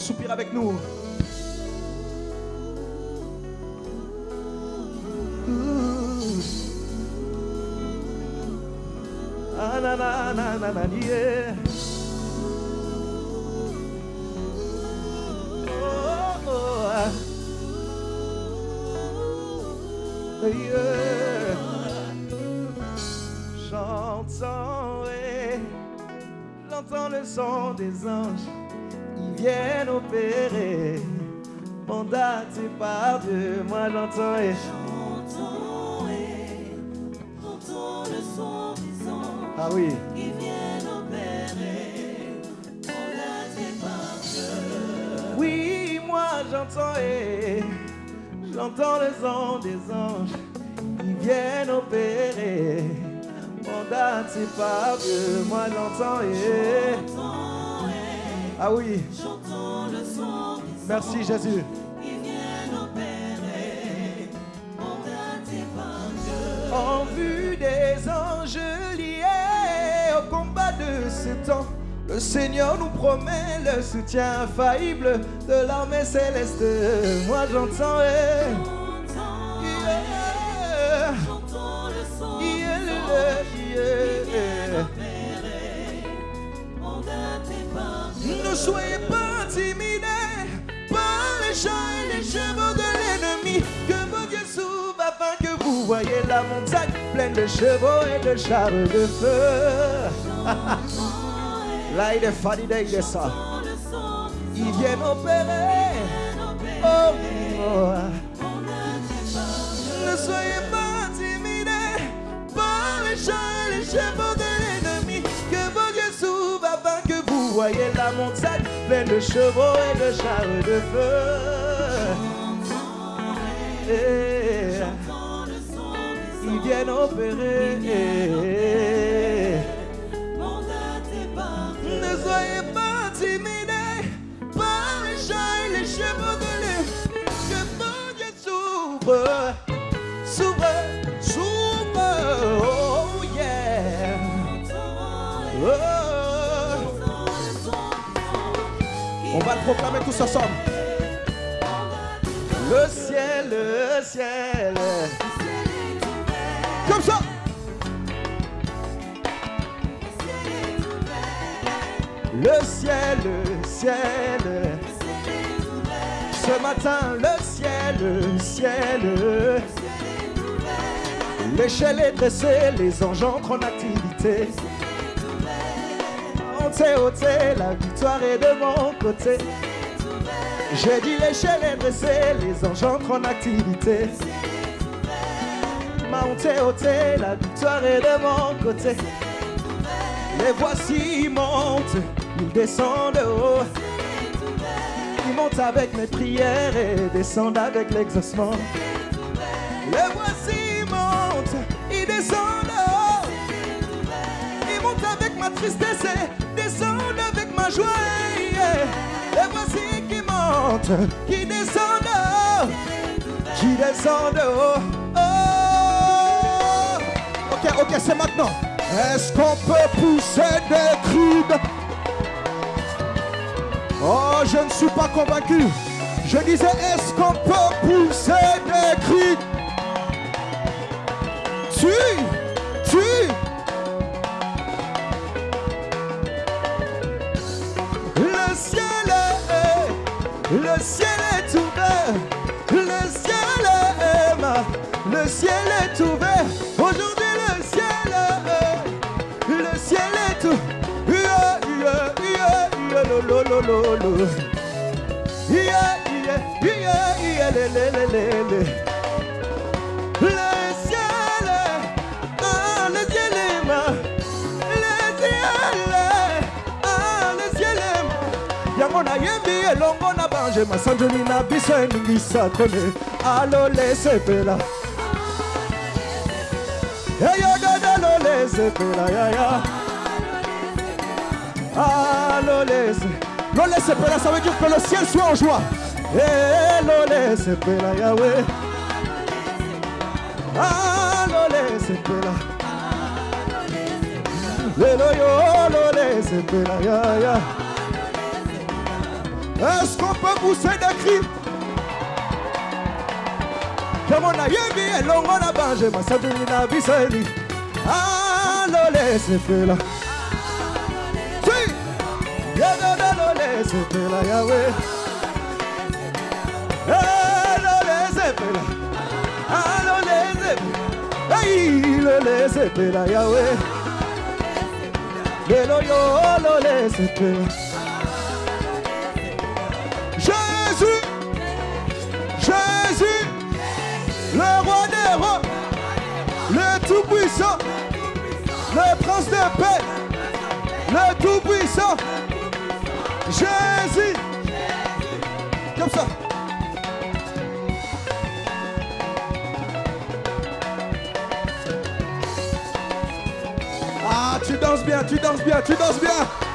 Soupire avec nous. J'entends le son des anges. Viennent opérer, mandatés par Dieu. Moi j'entends et J'entends et j'entends le son des anges ah oui. qui viennent opérer, mandatés par Dieu. Oui, moi j'entends et j'entends le son des anges. Ils viennent opérer, mandatés par Dieu. Moi j'entends et J'entends et ah oui. Merci Jésus. En vue des anges liés au combat de ce temps, le Seigneur nous promet le soutien infaillible de l'armée céleste. Moi j'entends et Ne soyez pas intimidés par les chants et les chevaux de l'ennemi. Que vos yeux s'ouvrent afin que vous voyez la montagne pleine de chevaux et de chars de feu. Là, il est fatigué, il est ça. Ils viennent opérer. Oh, oh. Dieu. Ne soyez pas pleine de chevaux et de chars de feu. Eh, son des Ils viennent opérer. Dieu. Ne soyez pas intimidés par les chants et les chevaux de l'ennemi. Que yeux s'ouvrent, On va le proclamer tous ensemble. Le ciel, le ciel. Comme ça. Le ciel, le ciel. Ce matin, le ciel, le ciel. L'échelle est dressée, les anges entrent en activité. Montez, ôtez, la victoire est de mon côté. J'ai dit l'échelle est dressée, les anges en activité. Montez, ôtez, la victoire est de mon côté. Les voici montent, ils descendent de haut. Ils montent avec mes prières et descendent avec l'exaucement. Les voici montent, ils descendent de haut. Ils montent avec ma tristesse et descendent avec ma joie. Les voici qui montent, qui descendent qui descendent. Oh. Ok, ok, c'est maintenant. Est-ce qu'on peut pousser des cris Oh, je ne suis pas convaincu. Je disais, est-ce qu'on peut pousser des cris est ouvert. Le ciel est, ma- le ciel est ouvert. Aujourd'hui, le ciel est, le ciel est ouvert. Yeah, yango nayembi elongo na bange masanjoli na biso eningisa kone alole sepela eyododalo lesepela yaya alole se- lole sepela ça veut dire que le ciel soit en joie. Eh, lole sepela yawe alole sepela lelo yo lole sepela yaya Est-ce qu'on peut pousser des cris? Kama na yebi elongo na banje masatuli na biseni Alole sepela Si! Yadadalole sepela Yahweh Alole sepela Alole sepela Hey, lole sepela Yahweh Lelo yo lole sepela tout-puissant, le prince de paix, le tout-puissant, Jésus. Comme ça. Ah, tu danses bien, tu danses bien, tu danses bien.